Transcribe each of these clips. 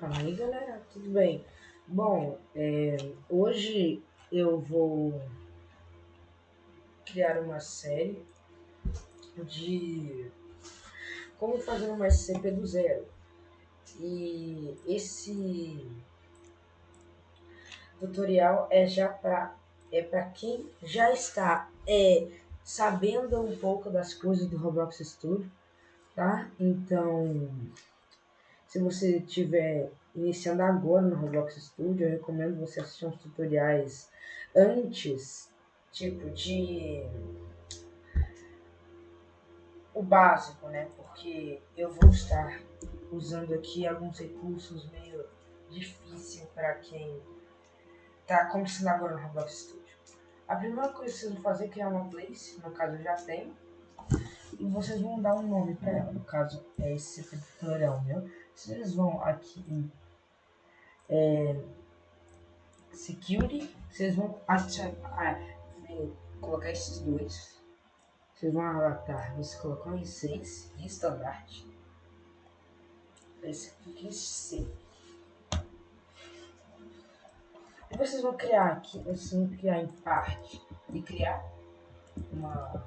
Fala aí galera, tudo bem? Bom, é, hoje eu vou criar uma série de como fazer uma SCP do zero. E esse tutorial é já para é para quem já está é, sabendo um pouco das coisas do Roblox Studio, tá? Então se você estiver iniciando agora no Roblox Studio, eu recomendo você assistir uns tutoriais antes, tipo de o básico, né? Porque eu vou estar usando aqui alguns recursos meio difícil para quem está começando agora no Roblox Studio. A primeira coisa que vocês vão fazer é criar uma place, no caso eu já tenho, e vocês vão dar um nome para ela, no caso é esse tutorial meu. Vocês vão aqui em é, Security, vocês vão ah, colocar esses dois. Vocês vão relatar, você colocou em 6 em standard. Esse aqui em C. E vocês vão criar aqui, vocês vão criar em parte e criar uma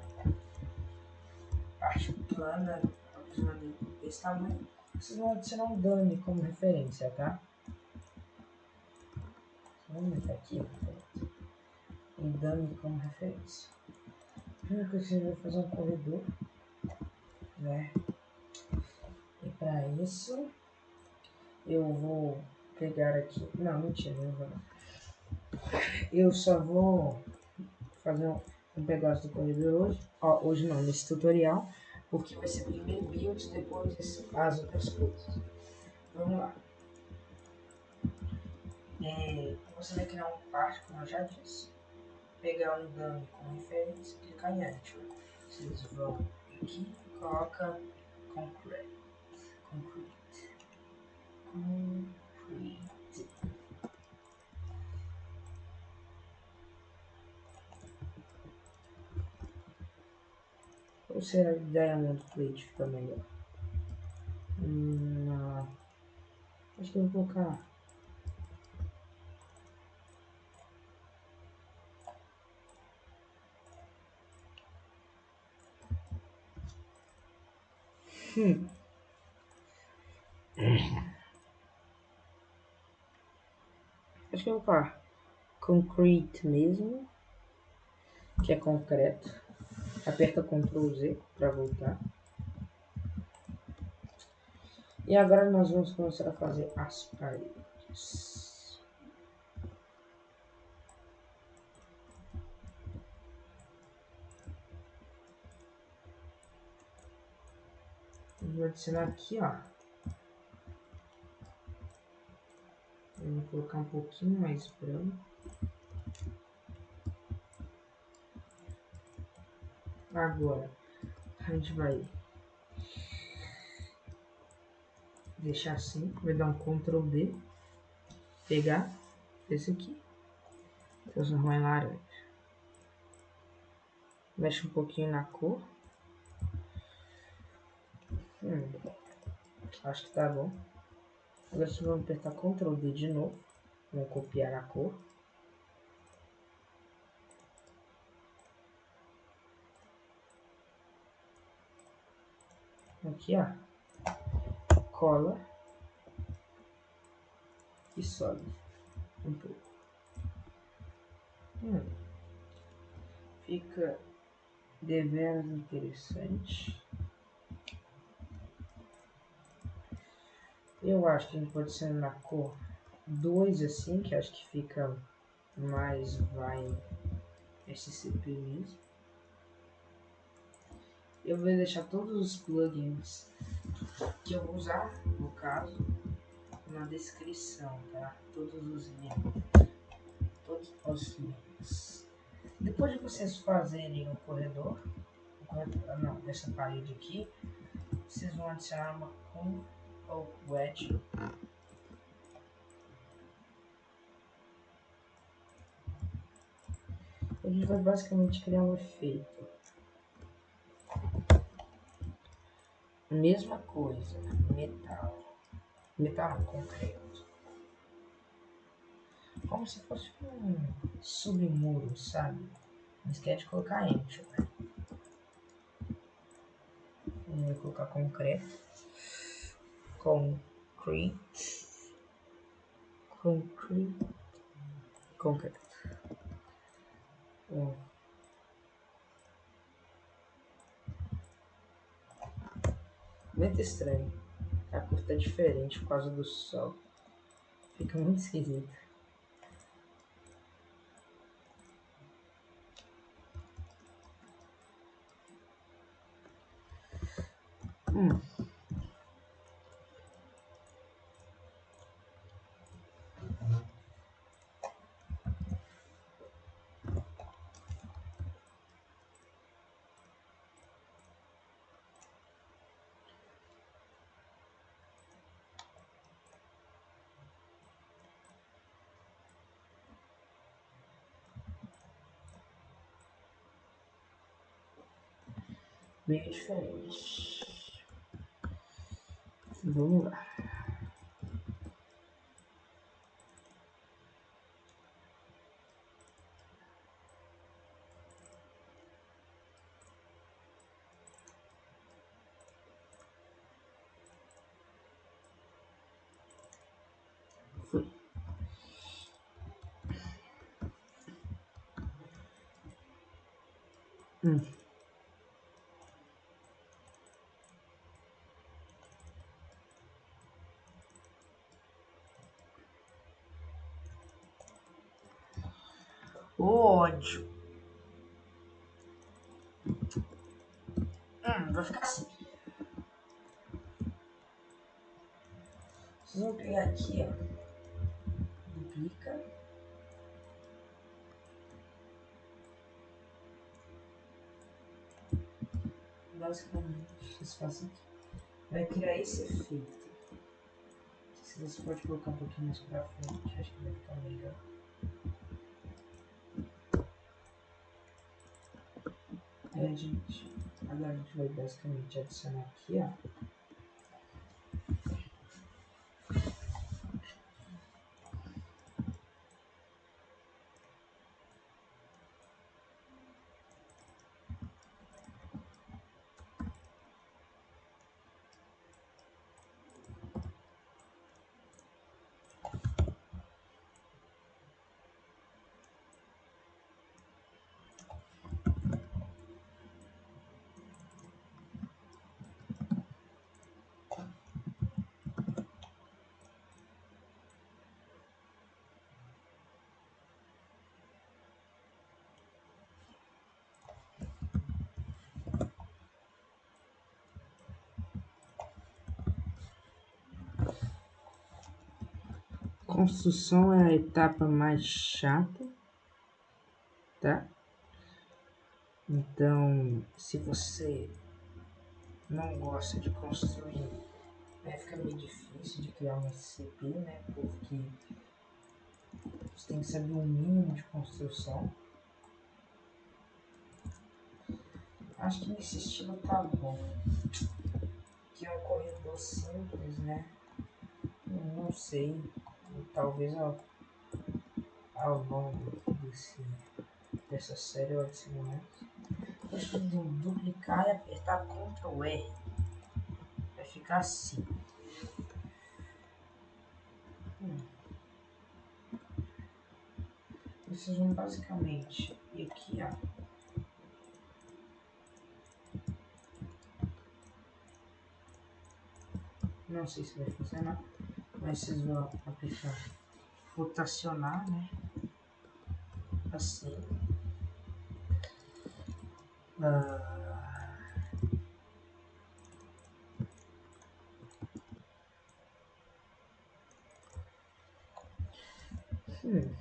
parte plana aproximadamente desse tamanho vocês vão adicionar um dummy como referência, tá? Vamos meter aqui um dummy como referência. Primeiro que você vai fazer um corredor, né? E para isso eu vou pegar aqui. Não, mentira, não vou. Eu só vou fazer um, um pedaço do corredor hoje. Ó, hoje não, nesse tutorial porque vai ser primeiro build, depois as outras coisas. Vamos lá. É, você vai criar um parte, como eu já disse. Pegar um dummy como referência e clicar em Enter. Vocês vão aqui e coloca Concrete. Concrete. Concrete. Ou será que Diamond Plate fica melhor? Hum. Acho que eu vou colocar. Hum. Acho que eu vou colocar concrete mesmo, que é concreto. Aperta Ctrl Z para voltar. E agora nós vamos começar a fazer as paredes. Vou adicionar aqui, ó. Vou colocar um pouquinho mais branco. Agora, a gente vai deixar assim, vai dar um Ctrl D, pegar esse aqui, transformar em laranja. Mexe um pouquinho na cor. Hum, acho que tá bom. Agora você vai apertar Ctrl D de novo, vamos copiar a cor. Aqui, ó, cola e sobe um pouco. Hum, fica deveras interessante. Eu acho que a gente pode ser na cor 2 assim, que acho que fica mais vai SCP mesmo eu vou deixar todos os plugins que eu vou usar, no caso, na descrição, tá? Todos os links. Todos os links. Depois de vocês fazerem o corredor, o corredor não, dessa parede aqui, vocês vão adicionar uma com ou wedge. A gente vai basicamente criar um efeito. Mesma coisa, metal. Metal concreto. como se fosse um submuro, sabe? Não esquece de colocar enter. Né? Vou colocar concreto. Concrete. Concrete. Concreto. Bom. Muito estranho. A cor tá diferente por causa do sol. Fica muito esquisito. Hum. Bem diferente. Vamos lá. Hum. ódio. Hum, vai ficar assim. Vão pegar aqui, ó. Duplica. Basicamente, fazem aqui. Vai criar esse efeito. Se você pode colocar um pouquinho mais pra frente, acho que vai ficar melhor. É, gente, agora a gente vai basicamente adicionar aqui, ó. Construção é a etapa mais chata, tá? Então, se você não gosta de construir, vai ficar meio difícil de criar um SCP, né? Porque você tem que saber o mínimo de construção. Acho que nesse estilo tá bom. Que é um corredor simples, né? Não sei talvez ao, ao longo desse, dessa série eu adicione mais. Deixa eu duplicar e apertar Ctrl R. Vai ficar assim. Hum. Vocês vão basicamente ir aqui, ó. Não sei se vai funcionar vão aplicar rotacionar, né? Assim. Ah. Hum.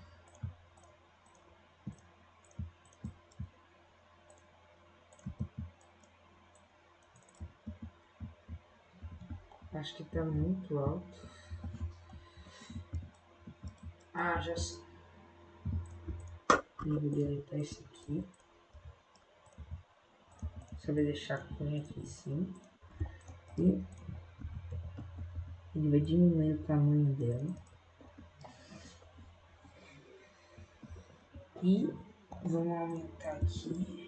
Acho que tá muito alto. Ah, já sei. Eu vou deletar esse aqui. Só vai deixar aqui em cima. E ele vai diminuir o tamanho dela. E vamos aumentar aqui.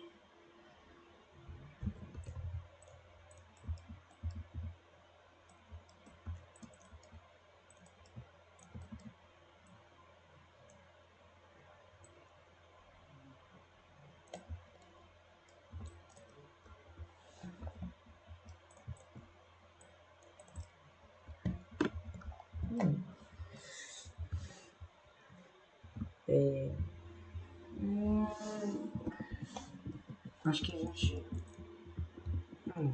É, acho que a gente. Hum.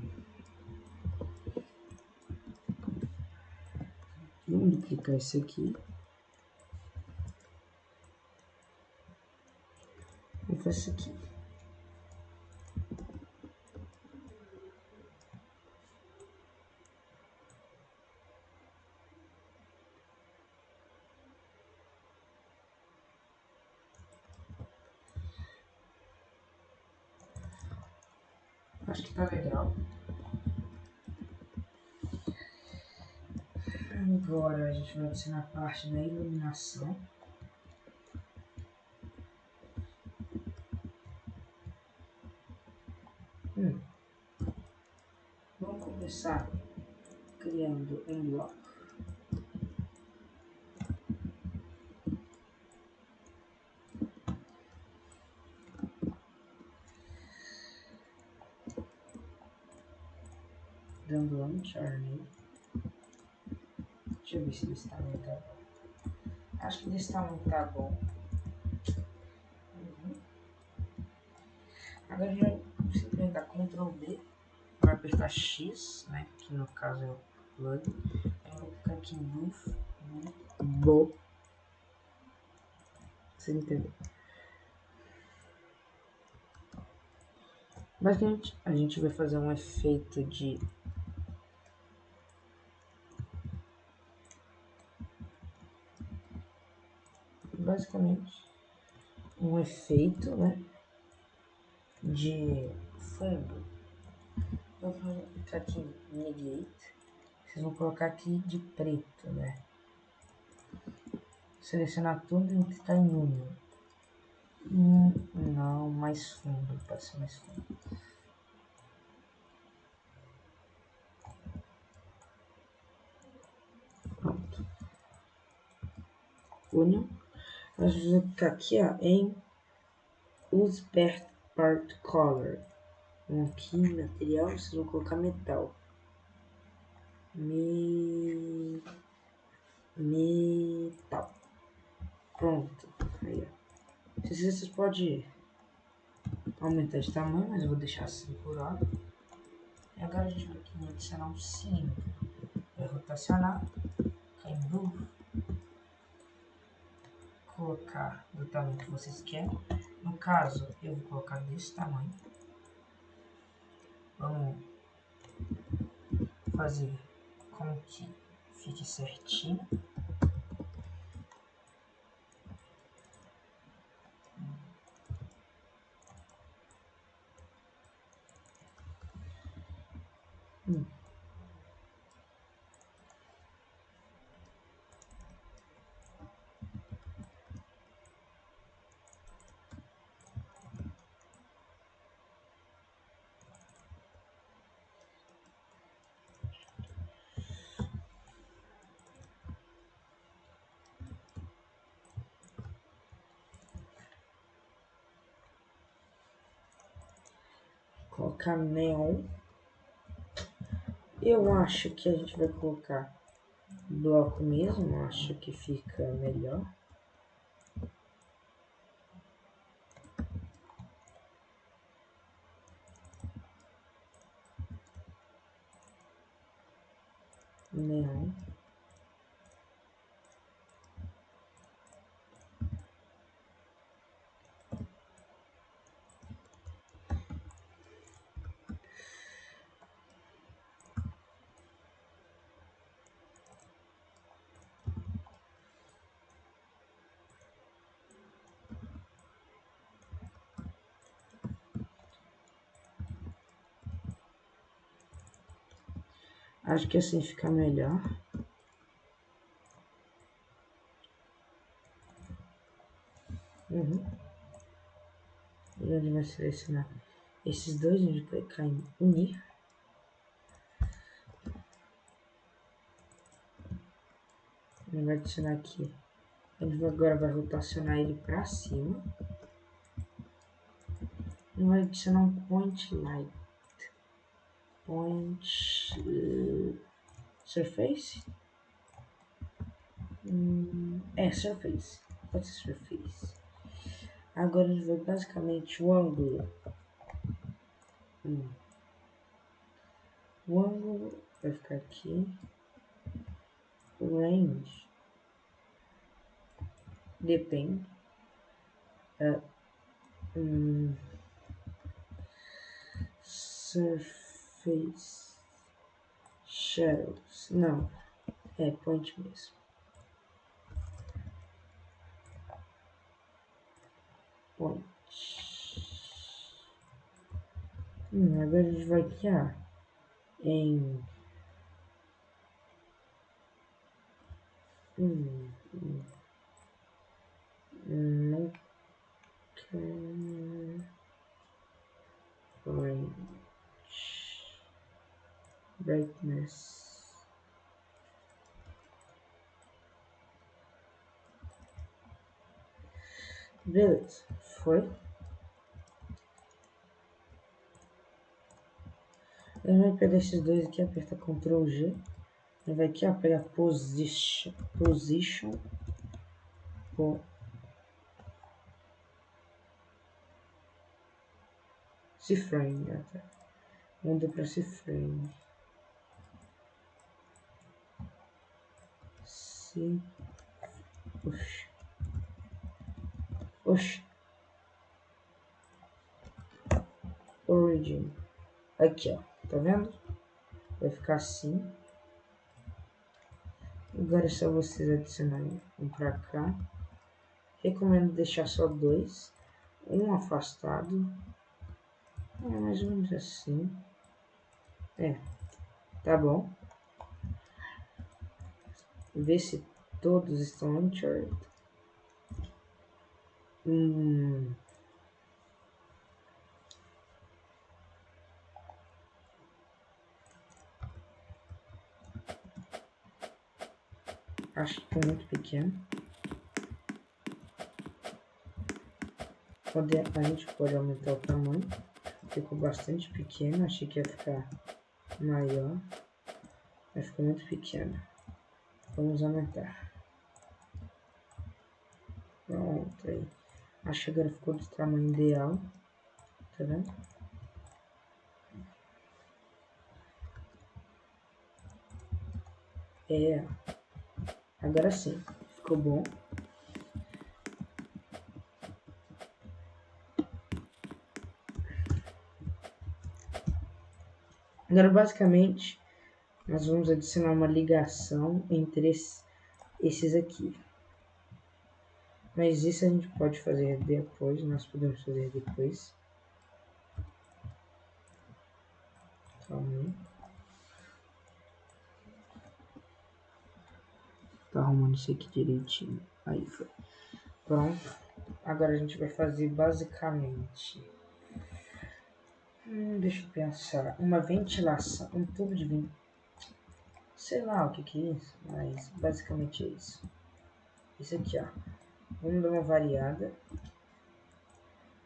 Vamos duplicar isso aqui. E isso aqui. Acho que tá legal. Agora a gente vai adicionar a parte da iluminação. Hum. Vamos começar criando um bloco. dando launchar nele. Eu desse tamanho tá bom. Acho que desse tamanho tá bom. Uhum. Agora vai simplesmente dar Ctrl B para apertar X, né? Que no caso é o plug. Aí eu vou clicar aqui em Booth, Bo. Você entendeu? Basicamente, a gente vai fazer um efeito de basicamente um efeito né, de fundo. Eu vou clicar aqui em Negate. Vocês vão colocar aqui de preto, né? Selecionar tudo e clicar em Union. Não, mais fundo, pode ser mais fundo. Pronto. Union. Aqui ó, em Use Part Color. Aqui material, vocês vão colocar metal. Me... Metal. Pronto. Aí, ó. Vocês podem aumentar de tamanho, mas eu vou deixar assim por hora. E agora a gente vai aqui adicionar um cilindro. Vai rotacionar. Cai em colocar do tamanho que vocês querem. No caso, eu vou colocar desse tamanho. Vamos fazer com que fique certinho. Hum. Colocar neon. Eu acho que a gente vai colocar bloco mesmo, acho que fica melhor. Neon. Acho que assim fica melhor. Uhum. Onde vai selecionar esses dois, vai clicar em unir. Ele vai adicionar aqui. Gente agora vai rotacionar ele para cima. E vai adicionar um point light. Point uh, surface. Hum, é, surface. Pode ser surface. Agora gente vai basicamente o ângulo. Hum. O ângulo vai ficar aqui. Range depende. Uh, hum, surface shadows. Não, é point mesmo. Point. Hum, agora a gente vai criar em. Hum, hum. Não range brightness beleza foi ele vai pegar esses dois aqui aperta Ctrl G ele vai aqui ó, pegar position position Ciframe, até. Muda para Ciframe. Se... Oxi. Oxi. Origin. Aqui, ó. Tá vendo? Vai ficar assim. Agora é só vocês adicionarem um pra cá. Recomendo deixar só dois. Um afastado é mais ou menos assim. É, tá bom. Ver se todos estão uncharted. Hum. Acho que tá muito pequeno. Pode, a gente pode aumentar o tamanho. Ficou bastante pequeno, achei que ia ficar maior. Mas ficou muito pequeno. Vamos aumentar. Pronto aí. Acho que agora ficou do tamanho ideal. Tá vendo? É. Agora sim. Ficou bom. Agora, basicamente, nós vamos adicionar uma ligação entre esses aqui. Mas isso a gente pode fazer depois, nós podemos fazer depois. Calma. Tá arrumando isso aqui direitinho. Aí foi. Pronto. Agora a gente vai fazer basicamente Hum, deixa eu pensar. Uma ventilação. Um tubo de ventilação. Sei lá o que, que é isso, mas basicamente é isso. Isso aqui, ó. Vamos dar uma variada.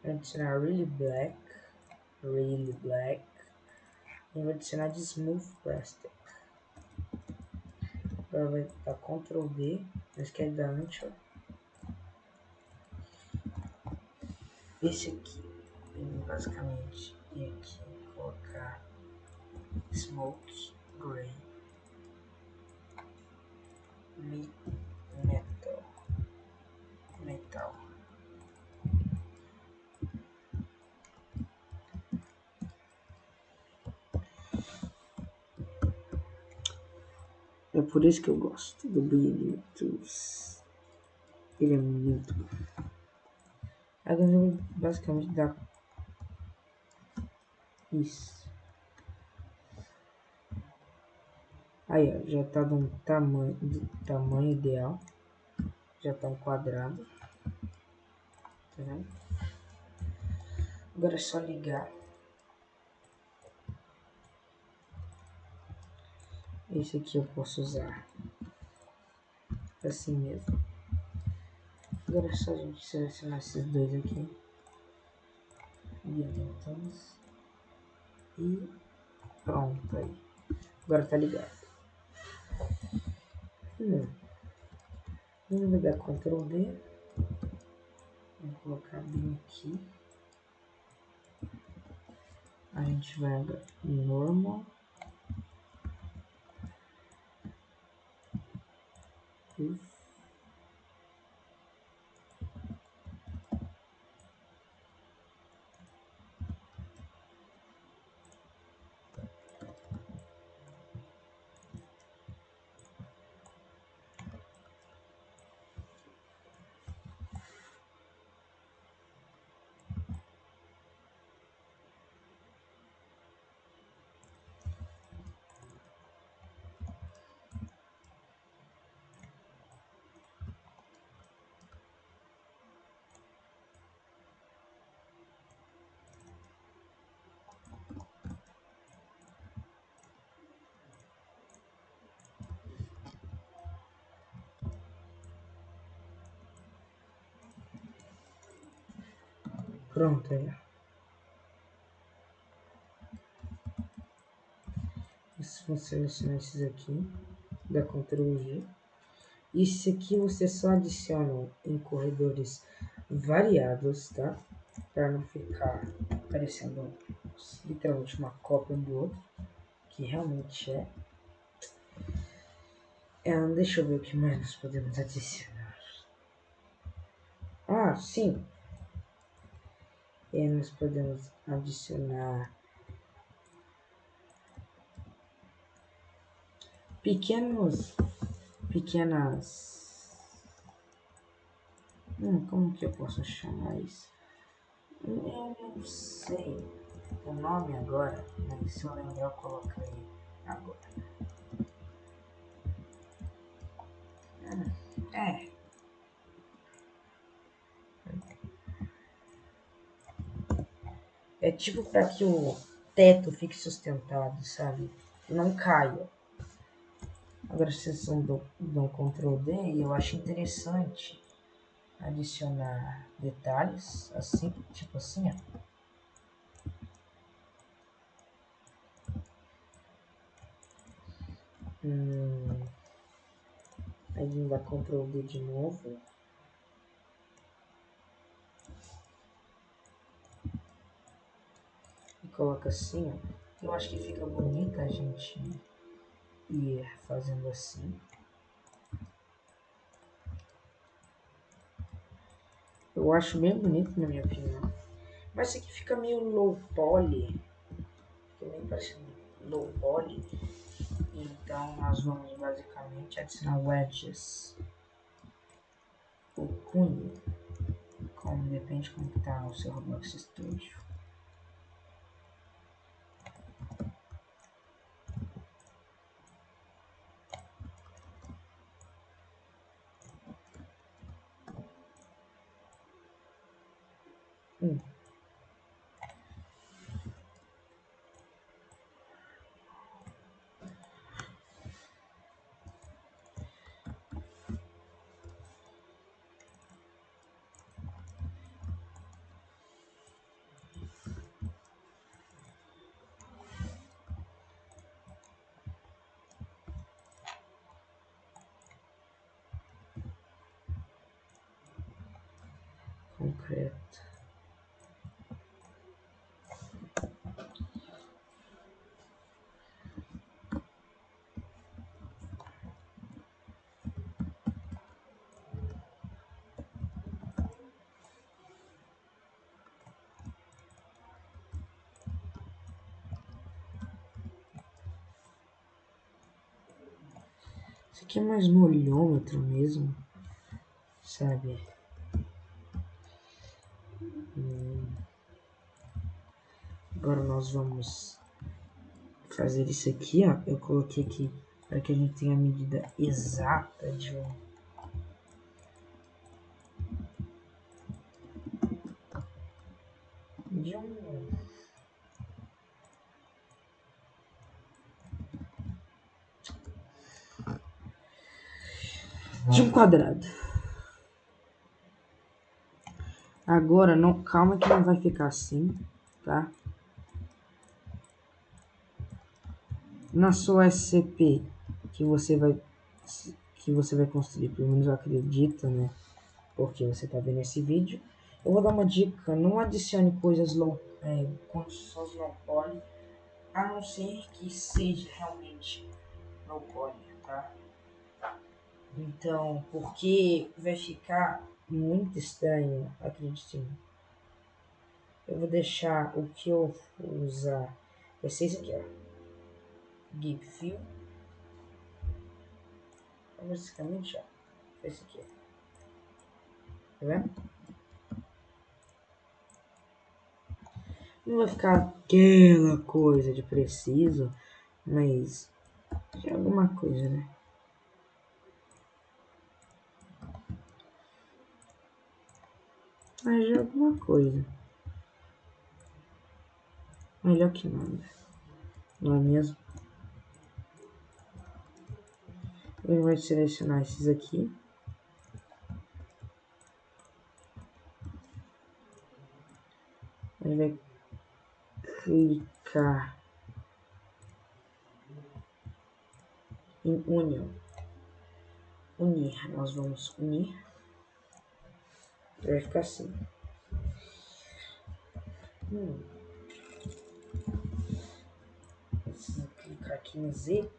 Vou adicionar really black. Really black. E vou adicionar de smooth plastic. Agora vai dar Ctrl D. Não esquece da antes, Esse aqui, basicamente e aqui colocar smoke gray metal. Metal. É por isso que eu gosto do brilho ele é muito bom. Agora eu vou basicamente dar isso. Aí, ó, já tá um tamanho, tamanho ideal. Já tá um quadrado. Tá vendo? Agora é só ligar. Esse aqui eu posso usar assim mesmo. Agora é só a gente selecionar esses dois aqui. Orientamos. E pronto aí. Agora tá ligado. Hum. Vamos dar Ctrl D. Vou colocar bem aqui. A gente vai em normal. Isso. Pronto, aí. Vou selecionar esses aqui, da Ctrl G. Esse aqui você só adiciona em corredores variados, tá? Para não ficar parecendo literalmente uma cópia do outro, que realmente é. é. Deixa eu ver o que mais nós podemos adicionar. Ah, sim, e nós podemos adicionar pequenos pequenas hum, como que eu posso chamar isso? Eu não sei o nome agora mas se eu lembrar eu coloquei agora. É É tipo para que o teto fique sustentado, sabe? Não caia. Agora vocês vão dão Ctrl D e eu acho interessante adicionar detalhes assim, tipo assim, ó. Hum, aí dá Ctrl D de novo. Coloca assim, ó. Eu acho que fica bonita a gente ir fazendo assim. Eu acho bem bonito, na minha opinião. Mas isso aqui fica meio low poly. Fica meio parecendo low poly. Então nós vamos basicamente adicionar wedges. O cunho. Como depende como está o seu Roblox Studio. Hum. Concreto. Isso aqui é mais no olhômetro mesmo, sabe? Agora nós vamos fazer isso aqui, ó. Eu coloquei aqui para que a gente tenha a medida exata de um de um de um quadrado. Agora, não, calma que não vai ficar assim, tá? Na sua SCP que você vai que você vai construir, pelo menos eu acredito, né? Porque você tá vendo esse vídeo. Eu vou dar uma dica, não adicione coisas low, é, construções low poly, a não ser que seja realmente low poly, tá? Então, porque vai ficar muito estranho, mim. Eu vou deixar o que eu vou usar. Vai ser aqui, ó. Gip Fill. Basicamente, ó. Esse aqui. Tá vendo? Não vai ficar aquela coisa de preciso, mas é alguma coisa, né? Mas de alguma coisa. Melhor que nada. Não é mesmo? Ele vai selecionar esses aqui. Ele vai clicar em união. Unir. Nós vamos unir vai ficar assim. Hum. Se clicar aqui em Z,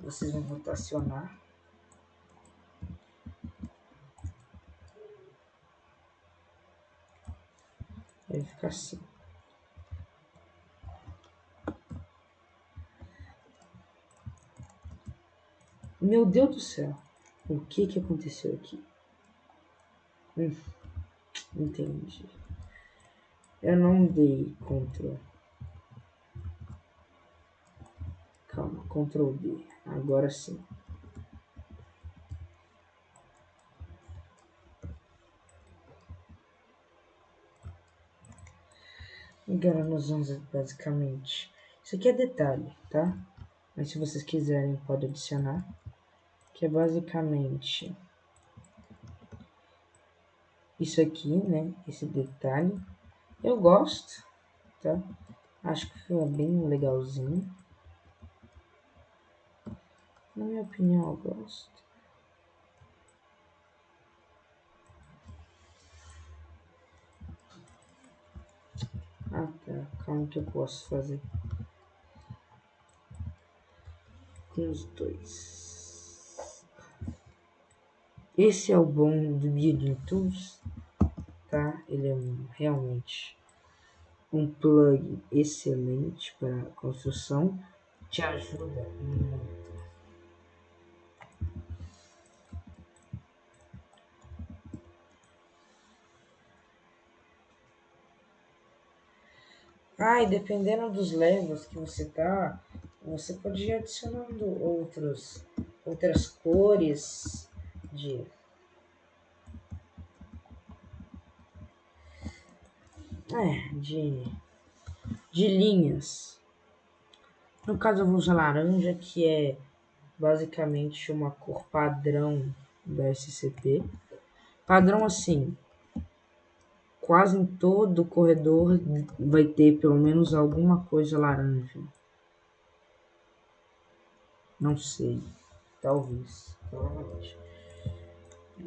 vocês vão rotacionar. Vai ficar assim. Meu Deus do céu, o que que aconteceu aqui? Hum. Entendi. Eu não dei Ctrl. Calma, Ctrl D. Agora sim. Agora nós vamos basicamente. Isso aqui é detalhe, tá? Mas se vocês quiserem, pode adicionar. Que é basicamente isso aqui, né? Esse detalhe. Eu gosto, tá? Acho que ficou bem legalzinho. Na minha opinião, eu gosto. Tá. Calma que eu posso fazer. Com os dois. Esse é o bom do Building Tools, tá? Ele é realmente um plug excelente para construção, te ajuda muito. Ah, e dependendo dos levels que você tá, você pode ir adicionando outros, outras cores, de é, de de linhas. No caso eu vou usar laranja, que é basicamente uma cor padrão da SCP. Padrão assim, quase em todo o corredor vai ter pelo menos alguma coisa laranja. Não sei, talvez, provavelmente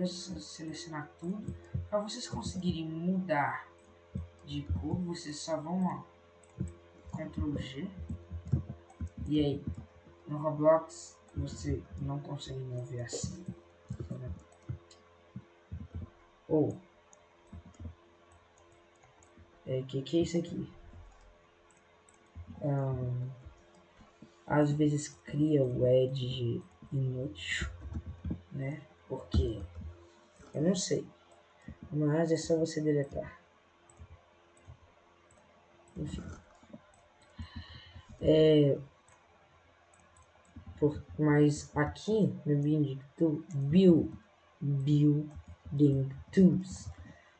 selecionar tudo. Para vocês conseguirem mudar de cor, vocês só vão ó, Ctrl G. E aí, no Roblox você não consegue mover assim. Ou é que que é isso aqui? Um, às vezes cria o edge inútil, né? Porque eu não sei. Mas é só você deletar. Enfim. É, por, mas aqui no Building, build, Building Tools,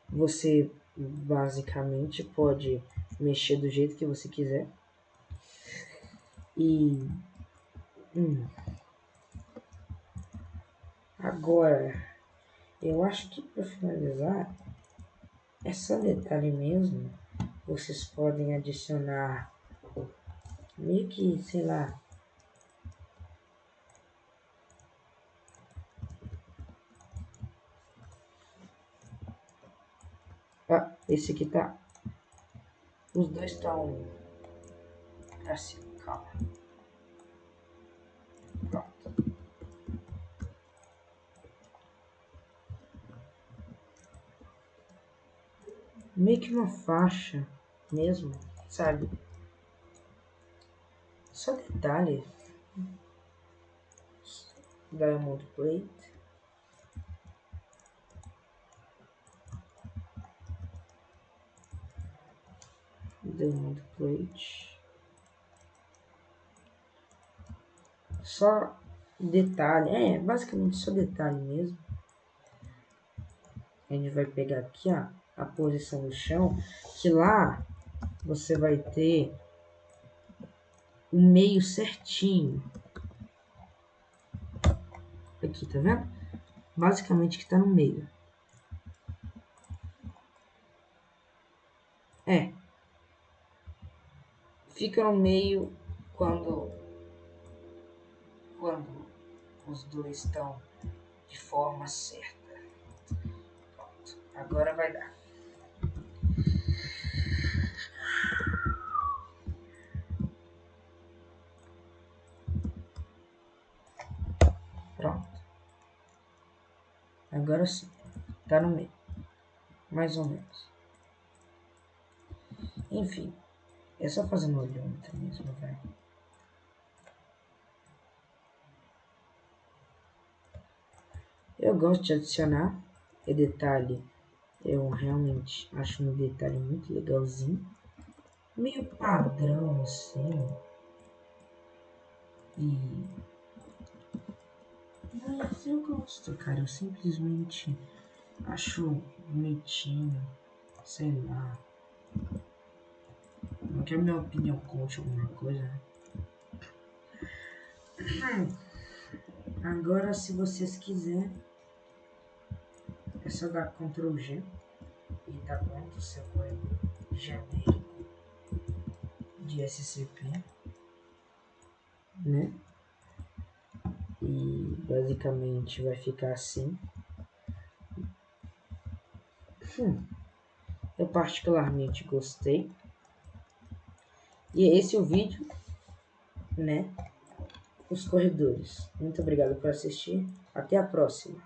você basicamente pode mexer do jeito que você quiser. E hum, agora eu acho que para finalizar é só detalhe mesmo. Vocês podem adicionar meio que, sei lá, Ah, esse aqui tá. Os dois estão pra cima, calma. Pronto. Meio que uma faixa mesmo, sabe? Só detalhe. Diamond plate. Diamond Plate. Só detalhe, é basicamente só detalhe mesmo. A gente vai pegar aqui ó, a posição do chão, que lá você vai ter o meio certinho. Aqui, tá vendo? Basicamente que tá no meio. É, fica no meio quando, quando os dois estão de forma certa. Pronto, agora vai dar. Pronto. Agora sim, tá no meio. Mais ou menos. Enfim. É só fazer no olhômetro mesmo, velho. Eu gosto de adicionar e detalhe. Eu realmente acho um detalhe muito legalzinho. Meio padrão assim. E. Mas eu gosto, cara. Eu simplesmente acho bonitinho. Sei lá. Não que a minha opinião conte alguma coisa, né? Agora, se vocês quiserem, é só dar Ctrl G e tá pronto o seu código genérico de SCP, né? E basicamente vai ficar assim. Hum. Eu particularmente gostei. E esse é o vídeo, né? Os corredores. Muito obrigado por assistir. Até a próxima.